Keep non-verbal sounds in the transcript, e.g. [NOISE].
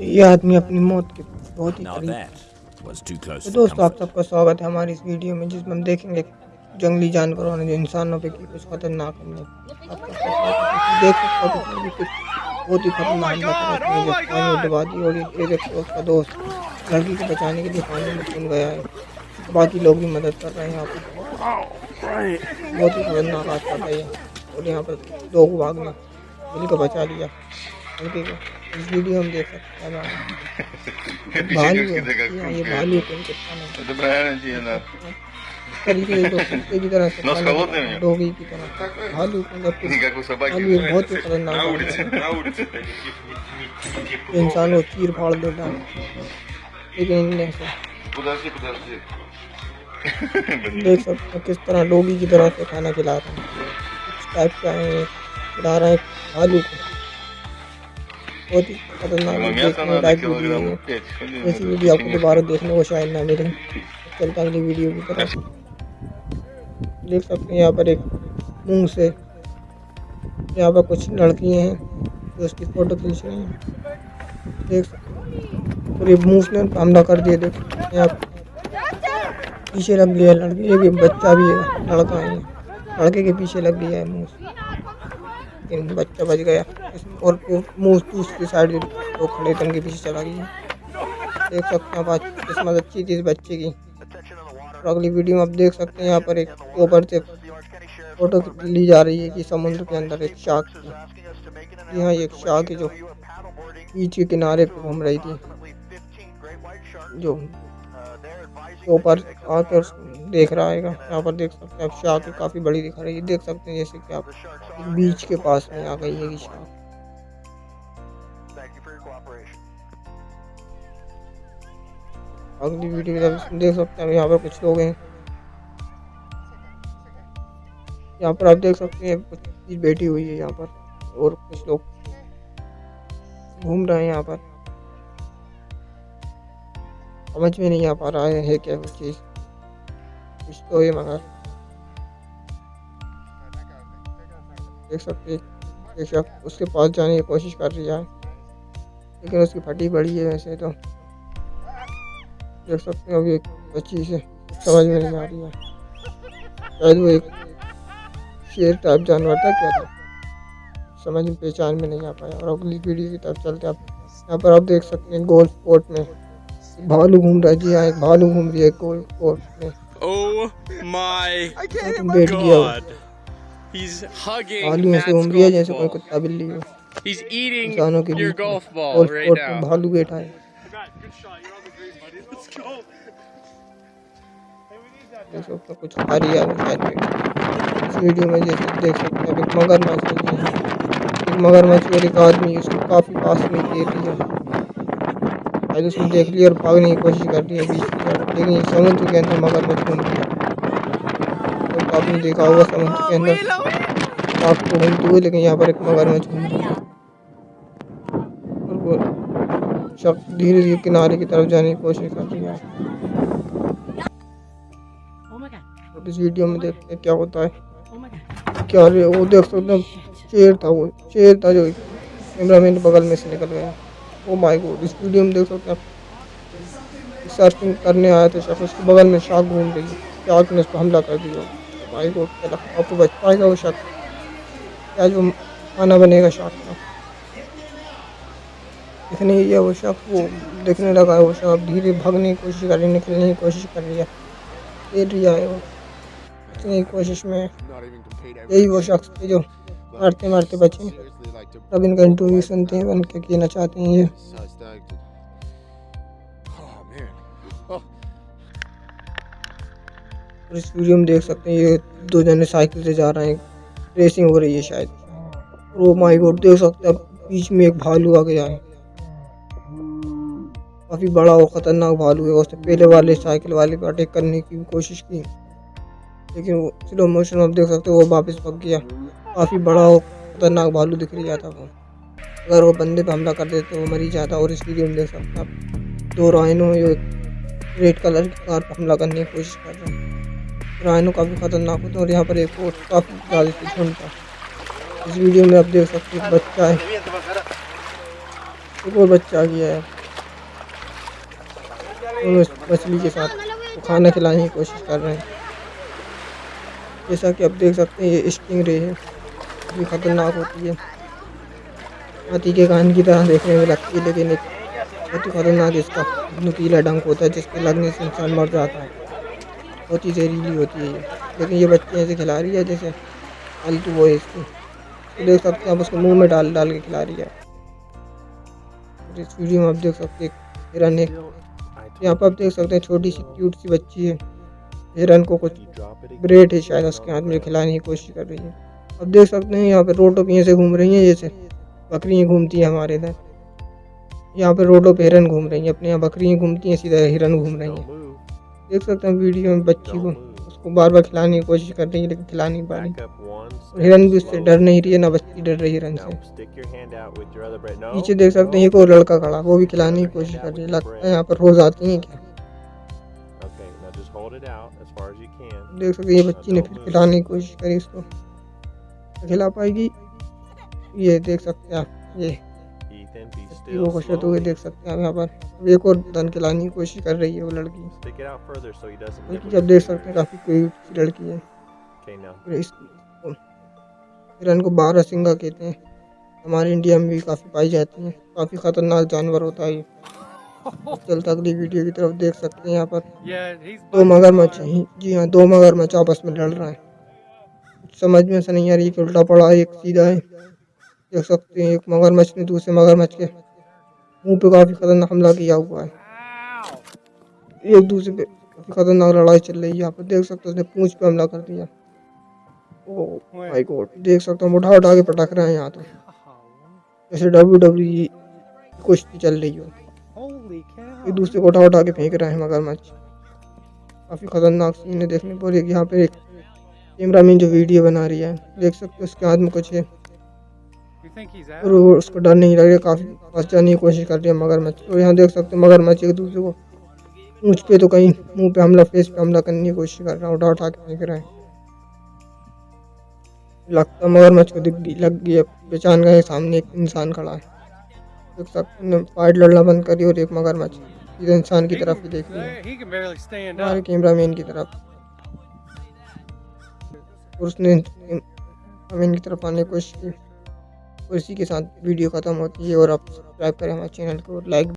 ये आदमी अपनी मौत के बहुत ही करीब तो दोस्तों आप सबका स्वागत है हमारी इस वीडियो में जिसमें हम देखेंगे जंगली जानवरों ने जो इंसानों पे की कुछ खतरनाक हमले आप सबका स्वागत है। देख सकते हो कुछ बहुत ही खतरनाक है पानी डुबा दी और एक उसका दोस्त लड़की को बचाने के लिए पानी में कूद गया है। बाकी लोग भी मदद कर रहे हैं यहाँ पर बहुत ही खतरनाक हादसा था ये और यहाँ पर दो को भाग में दिल बचा लिया। लड़के को वीडियो में देख सकते हैं [LAUGHS] हाँ, भालू है। ये भालू तो की तरह [LAUGHS] डोगी की तरह। भालू मतलब भालू बहुत ही खतरनाक इंसान को चीर फाड़ देता है लेकिन [LAUGHS] देख सकते हैं किस तरह डोगी की तरह से खाना खिला रहे हैं। टाइप का है खिला रहे हैं भालू को। बहुत ही खतरनाक लाइक वीडियो है ऐसी वीडियो आपको दोबारा देखने को शायद ना मिले चलता अगली वीडियो की तरफ़। देख सकते हैं यहाँ पर एक मुँह से। यहाँ पर कुछ लड़कियाँ हैं जो उसकी फ़ोटो खींच रही हैं। देख सकते पूरे मुँह ने हमला कर दिया देख यहाँ पीछे लग गया लड़की ये भी बच्चा भी है लड़का है। लड़के के पीछे लग गया है मुँह। लेकिन बच्चा बच गया। और वो मुँह दूसरी साइड लोग खड़े थे उनके पीछे चला गया। देख सकते हैं किस्मत अच्छी थी इस बच्चे की। और अगली वीडियो में आप देख सकते हैं यहाँ पर एक ऊपर से फ़ोटो ली जा रही है कि समुद्र के अंदर एक शार्क की यहाँ एक शार्क है जो बीच के किनारे पे घूम रही थी। जो ऊपर आकर देख रहा है यहाँ पर देख सकते हैं आप शार्क काफ़ी बड़ी दिखा रही है। देख सकते हैं जैसे कि आप बीच के पास में आ गई है शार्क। अगली वीडियो में देख सकते हैं यहाँ पर कुछ लोग हैं। यहाँ पर आप देख सकते हैं, कुछ चीज़ बैठी हुई है यहाँ पर और कुछ लोग घूम रहे हैं यहाँ पर। समझ में नहीं आ पा रहा है, क्या वो चीज़। कुछ तो है। मगर देख सकते एक शख्स उसके पास जाने की कोशिश कर रही है लेकिन उसकी फटी पड़ी है वैसे तो। देख सकते हो अभी एक बच्ची से। समझ में नहीं आ रही है। शायद वो एक शेर टाइप जानवर था क्या था। समझ में पहचान में नहीं आ पाया। और अगली पीढ़ी की तरफ़ चलते आप यहाँ पर आप देख सकते हैं गोल्फ कोर्ट में। भालू घूम रहा है जी हाँ एक भालू घूम रही है गोल्फ कोर्ट में Oh my बैठ गया। वो. He's hugging भालू ऐसे घूम रही है जैसे कोई कुत्ता बिल्ली हो। He's eating इंसानों के your बीच right कोर्ट में भालू बैठा है। देख सकते हो कुछ खा रही है शायद इस वीडियो में जैसे देख सकते हैं एक मगरमच्छ है एक मगरमच्छ और एक आदमी उसको काफ़ी पास में देख रही है। शायद उसने देख लिया और भागने की कोशिश कर रही है बीच लेकिन समुद्र के अंदर मगरमच्छ घूम रही है तो आपने देखा होगा समुद्र के अंदर। आपको घूमती हुई लेकिन यहाँ पर एक मगरमच्छ घूम रही है और वो शख्स धीरे धीरे किनारे की तरफ़ जाने की कोशिश कर रही है। और इस वीडियो में देखते हैं क्या होता है। क्या वो देख सकते हैं, शेर था वो, शेर था जो कैमरामैन के बगल में से निकल गया। ओ माय गॉड इस वीडियो में देख सकते हैं आप। सर्फिंग करने आया था शख्स उसके बगल में शार्क घूम रही है। शार्क ने उस पर हमला कर दिया। माय गॉड क्या आपको बच पाएगा वो शख्स? क्या जो खाना बनेगा शार्क का? दिखने ही वो शख्स वो दिखने लगा है वो शख्स। धीरे भागने की कोशिश कर रही है निकलने की कोशिश कर रही है। खेल रही है वो। इतनी कोशिश में यही वो शख्स थे जो मारते मारते बचे अब इनका इंटरव्यू सुनते हैं उनके कहना चाहते हैं ये। और इस वीडियो में देख सकते हैं, ये दो जने साइकिल से जा रहे हैं। रेसिंग हो रही है शायद। ओ माय गॉड देख सकते हैं बीच में एक भालू आ गया है। काफ़ी बड़ा और ख़तरनाक भालू है, उसने पहले वाले साइकिल वाले पर अटैक करने की कोशिश की। लेकिन वो स्लो मोशन आप देख सकते हो, वो वापस भग गया। काफ़ी बड़ा और ख़तरनाक भालू दिख रही जाता वो अगर वो बंदे पे हमला कर तो वो मरी जाता और इस वीडियो में देख सकते हैं दो राइनो जो रेड कलर की कार पर हमला करने की कोशिश कर रहे हैं। राइनो काफ़ी ख़तरनाक होते हैं और यहाँ पर एक और काफ़ी ज़्यादा झुंड था। इस वीडियो में आप देख सकते हैं बच्चा है। एक और बच्चा आ गया है। मछली के साथ खाना खिलाने की कोशिश कर रहे हैं। जैसा कि आप देख सकते हैं ये स्टिंग रे है। ये खतरनाक होती है। हाथी के कान की तरह देखने में लगती है लेकिन एक बहुत ही खतरनाक इसका नुकीला डंक होता है जिसके लगने से इंसान मर जाता है। बहुत ही जहरीली होती है ये। लेकिन ये बच्चे ऐसे खिला रही है जैसे फालतू वो है इसकी। तो देख सकते हैं आप उसको मुँह में डाल डाल के खिला रही है। और इस वीडियो में आप देख सकते हैं हिरन है यहाँ पर आप देख सकते हैं छोटी सी क्यूट सी बच्ची है। हिरन को कुछ ब्रेड है शायद उसके हाथ में खिलाने की कोशिश कर रही है। अब देख सकते हैं यहाँ पे रोडों पे ऐसे घूम रही हैं जैसे। बकरियाँ घूमती हैं हमारे इधर। यहाँ पे रोडों पे हिरन घूम रही हैं अपने यहाँ बकरियाँ घूमती हैं सीधा हिरन घूम रही हैं। देख सकते हैं वीडियो में बच्ची को उसको बार बार खिलाने की कोशिश कर रही है लेकिन खिला नहीं पा रही। हिरन भी उससे डर नहीं रही है ना बच्ची डर रही है हिरन से। पीछे देख सकते हैं एक और लड़का खड़ा वो भी खिलाने की कोशिश कर रही है। लगता है यहाँ पर रोज आती हैं क्या? देख सकते हैं ये बच्ची ने फिर खिलाने की कोशिश करी उसको खिला पाएगी। ये देख सकते हैं आप ये। बच्ची को खुश होते हुए देख सकते हैं आप यहाँ पर। एक और धन खिलाने की कोशिश कर रही है वो लड़की। लड़की जब देख सकते हैं काफ़ी कोई लड़की है। हिरन को बारह सिंगा कहते हैं। हमारे इंडिया में भी काफ़ी पाई जाती हैं। काफ़ी ख़तरनाक जानवर होता है ये। [LAUGHS] चलता अगली वीडियो की तरफ़ देख सकते हैं यहाँ पर। दो मगरमच्छ हैं। जी हाँ दो मगरमच्छ आपस में लड़ रहे हैं। समझ में से नहीं आ रही एक उल्टा पड़ा है एक सीधा है। देख सकते हैं एक मगरमच्छ ने दूसरे मगरमच्छ के मुँह पे काफ़ी खतरनाक हमला किया हुआ है। एक दूसरे पे काफ़ी खतरनाक लड़ाई चल रही है यहाँ पर। देख सकते हो उसने पूंछ पे हमला कर दिया। ओ माय गॉड देख सकते हो उठा उठा के पटक रहे हैं यहाँ तो। जैसे डब्ल्यू डब्ल्यू कुश्ती चल रही हो। एक दूसरे को उठा उठा के फेंक रहे हैं मगरमच्छ। काफ़ी खतरनाक सीन है देखने पर। एक यहाँ पे एक कैमरामैन जो वीडियो बना रही है देख सकते हो उसके हाथ में कुछ है और वो उसको डर नहीं लग रहा काफ़ी बचाने की कोशिश कर रही है मगरमच्छ। और यहाँ देख सकते हो मगरमच्छ एक दूसरे को मुझ पे तो कहीं मुँह पे हमला फेस पे हमला करने की कोशिश कर रहा है उठा उठा के फेंक रहे हैं। लगता मगरमच्छ को दिख गई लग गई पहचान गए सामने एक इंसान खड़ा है। देख सकते हैं फाइट लड़ना बंद करी और एक मगरमच्छ इंसान की तरफ़ ही देख रही है हमारे up. कैमरामैन की तरफ़। और उसने अमीन की तरफ़ आने की कोशिश की। और इसी के साथ वीडियो ख़त्म होती है और आप सब्सक्राइब करें हमारे चैनल को और लाइक